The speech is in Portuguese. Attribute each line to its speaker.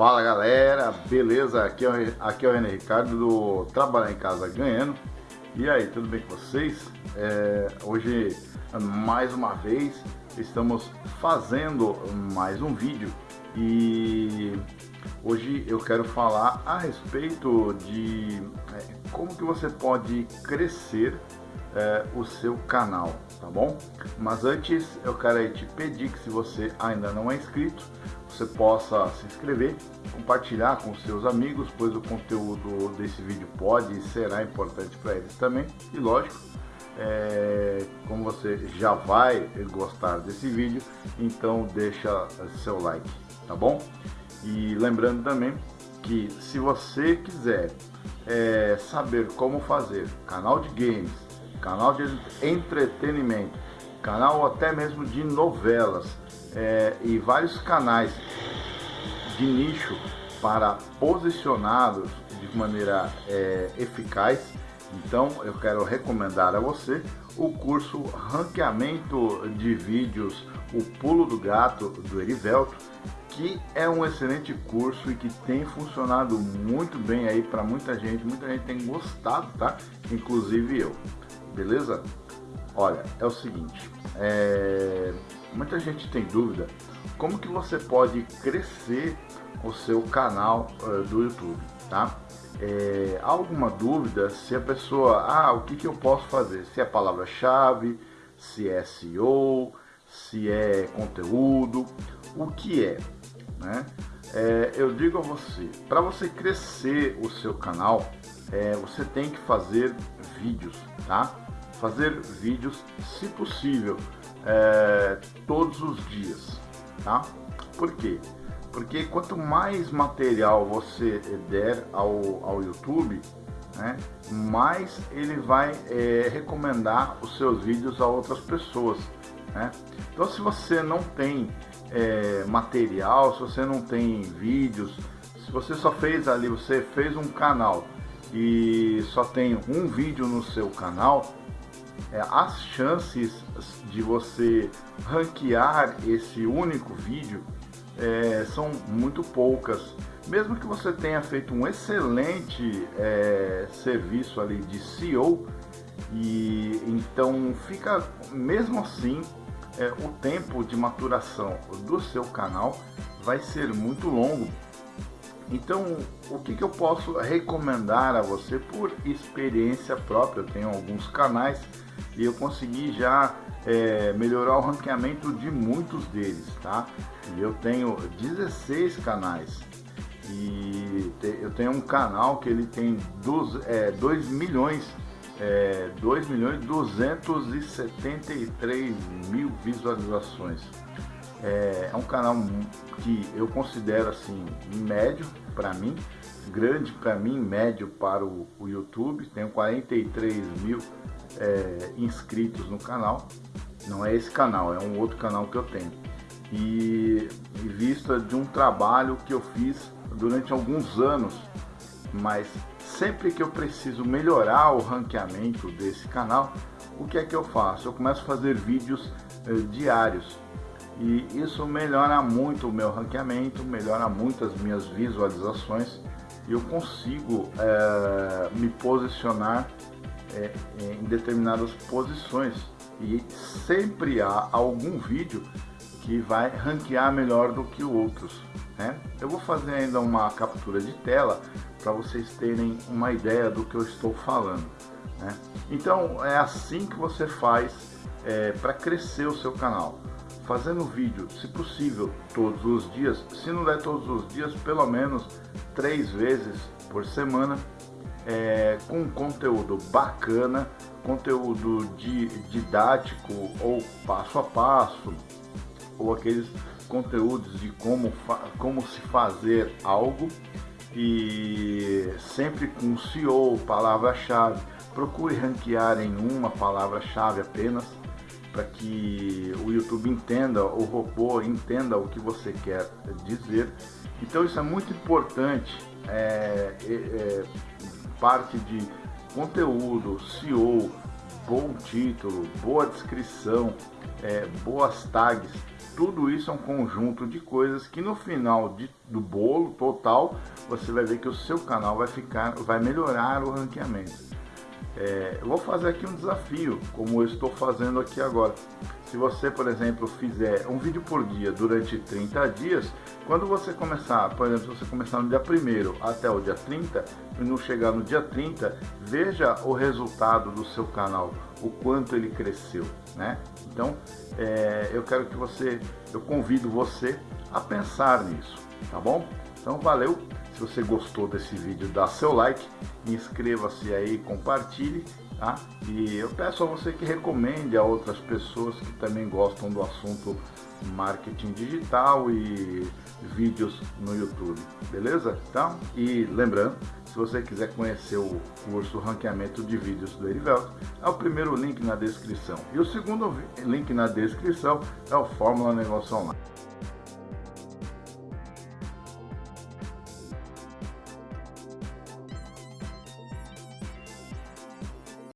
Speaker 1: Fala galera, beleza? Aqui é, o, aqui é o René Ricardo do Trabalhar em Casa Ganhando. E aí, tudo bem com vocês? É, hoje, mais uma vez, estamos fazendo mais um vídeo e hoje eu quero falar a respeito de é, como que você pode crescer é, o seu canal, tá bom? Mas antes eu quero te pedir que se você ainda não é inscrito, você possa se inscrever, compartilhar com seus amigos, pois o conteúdo desse vídeo pode e será importante para eles também. E lógico, é, como você já vai gostar desse vídeo, então deixa seu like, tá bom? E lembrando também que se você quiser é, saber como fazer canal de games, canal de entretenimento, canal até mesmo de novelas é, e vários canais de nicho para posicionados de maneira é, eficaz. Então eu quero recomendar a você o curso Ranqueamento de Vídeos, o Pulo do Gato do Erivelto, que é um excelente curso e que tem funcionado muito bem aí para muita gente, muita gente tem gostado, tá? Inclusive eu beleza? Olha, é o seguinte, é... muita gente tem dúvida como que você pode crescer o seu canal uh, do YouTube, tá? É, alguma dúvida se a pessoa, ah, o que, que eu posso fazer? Se é palavra-chave, se é SEO, se é conteúdo, o que é, né? É, eu digo a você, para você crescer o seu canal, é, você tem que fazer vídeos, tá? Fazer vídeos, se possível, é, todos os dias, tá? Por quê? Porque quanto mais material você der ao, ao YouTube, né, mais ele vai é, recomendar os seus vídeos a outras pessoas. Né? Então se você não tem é, material, se você não tem vídeos, se você só fez ali, você fez um canal e só tem um vídeo no seu canal, é, as chances de você ranquear esse único vídeo é, são muito poucas. Mesmo que você tenha feito um excelente é, serviço ali de SEO, e então fica mesmo assim é, o tempo de maturação do seu canal vai ser muito longo então, o que, que eu posso recomendar a você por experiência própria? Eu tenho alguns canais e eu consegui já é, melhorar o ranqueamento de muitos deles, tá? E eu tenho 16 canais e te, eu tenho um canal que ele tem 2, é, 2 milhões é, 2 milhões 273 mil visualizações. É, é um canal que eu considero assim médio para mim, grande para mim, médio para o, o YouTube. Tenho 43 mil é, inscritos no canal. Não é esse canal, é um outro canal que eu tenho. E em vista de um trabalho que eu fiz durante alguns anos, mas sempre que eu preciso melhorar o ranqueamento desse canal, o que é que eu faço? Eu começo a fazer vídeos eh, diários e isso melhora muito o meu ranqueamento, melhora muito as minhas visualizações e eu consigo é, me posicionar é, em determinadas posições e sempre há algum vídeo que vai ranquear melhor do que outros. Né? Eu vou fazer ainda uma captura de tela para vocês terem uma ideia do que eu estou falando. Né? Então é assim que você faz é, para crescer o seu canal fazendo vídeo, se possível, todos os dias, se não der todos os dias, pelo menos três vezes por semana, é, com conteúdo bacana, conteúdo didático ou passo a passo, ou aqueles conteúdos de como, como se fazer algo e sempre com SEO, palavra-chave. Procure ranquear em uma palavra-chave apenas para que o YouTube entenda, o robô entenda o que você quer dizer. Então isso é muito importante, é, é, é, parte de conteúdo, SEO, bom título, boa descrição, é, boas tags, tudo isso é um conjunto de coisas que no final de, do bolo total você vai ver que o seu canal vai ficar, vai melhorar o ranqueamento. É, eu vou fazer aqui um desafio, como eu estou fazendo aqui agora. Se você, por exemplo, fizer um vídeo por dia durante 30 dias, quando você começar, por exemplo, se você começar no dia 1 até o dia 30, e não chegar no dia 30, veja o resultado do seu canal, o quanto ele cresceu, né? Então, é, eu quero que você, eu convido você a pensar nisso, tá bom? Então, valeu! Se você gostou desse vídeo, dá seu like, inscreva-se aí, compartilhe, tá? E eu peço a você que recomende a outras pessoas que também gostam do assunto marketing digital e vídeos no YouTube, beleza? Então, e lembrando, se você quiser conhecer o curso Ranqueamento de Vídeos do Erivelto, é o primeiro link na descrição. E o segundo link na descrição é o Fórmula Negócio Online.